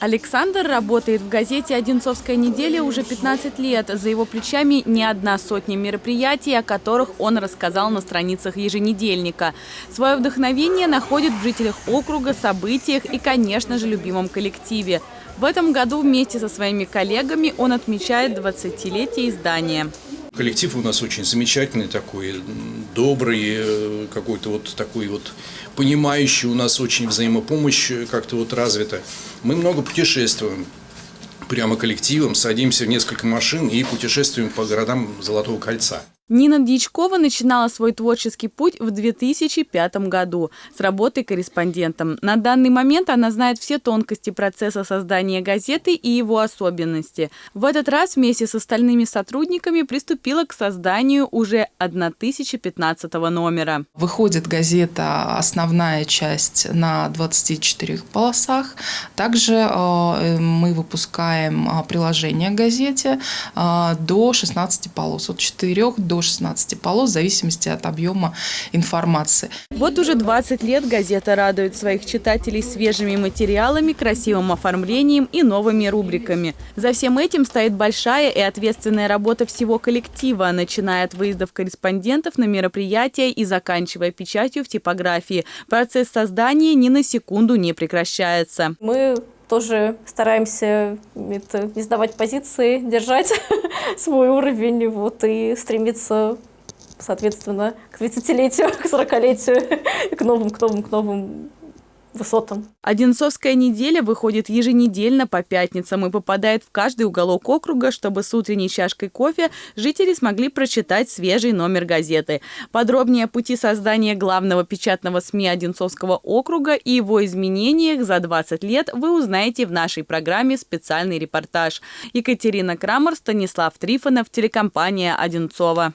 Александр работает в газете «Одинцовская неделя» уже 15 лет. За его плечами не одна сотня мероприятий, о которых он рассказал на страницах еженедельника. Свое вдохновение находит в жителях округа, событиях и, конечно же, любимом коллективе. В этом году вместе со своими коллегами он отмечает 20-летие издания. Коллектив у нас очень замечательный такой, добрый, э, какой-то вот такой вот понимающий, у нас очень взаимопомощь как-то вот развита. Мы много путешествуем, прямо коллективом, садимся в несколько машин и путешествуем по городам Золотого кольца. Нина Дьячкова начинала свой творческий путь в 2005 году с работы корреспондентом. На данный момент она знает все тонкости процесса создания газеты и его особенности. В этот раз вместе с остальными сотрудниками приступила к созданию уже 1015 номера. Выходит газета «Основная часть» на 24 полосах. Также э, мы выпускаем э, приложение к газете э, до 16 полос, от 4 до 16 полос в зависимости от объема информации. Вот уже 20 лет газета радует своих читателей свежими материалами, красивым оформлением и новыми рубриками. За всем этим стоит большая и ответственная работа всего коллектива, начиная от выездов корреспондентов на мероприятия и заканчивая печатью в типографии. Процесс создания ни на секунду не прекращается. Мы тоже стараемся это, не сдавать позиции, держать свой уровень вот, и стремиться, соответственно, к 30-летию, к 40-летию, к новым, к новым, к новым высотам. Одинцовская неделя выходит еженедельно по пятницам и попадает в каждый уголок округа, чтобы с утренней чашкой кофе жители смогли прочитать свежий номер газеты. Подробнее о пути создания главного печатного СМИ Одинцовского округа и его изменениях за 20 лет вы узнаете в нашей программе «Специальный репортаж». Екатерина Крамер, Станислав Трифонов, телекомпания «Одинцова».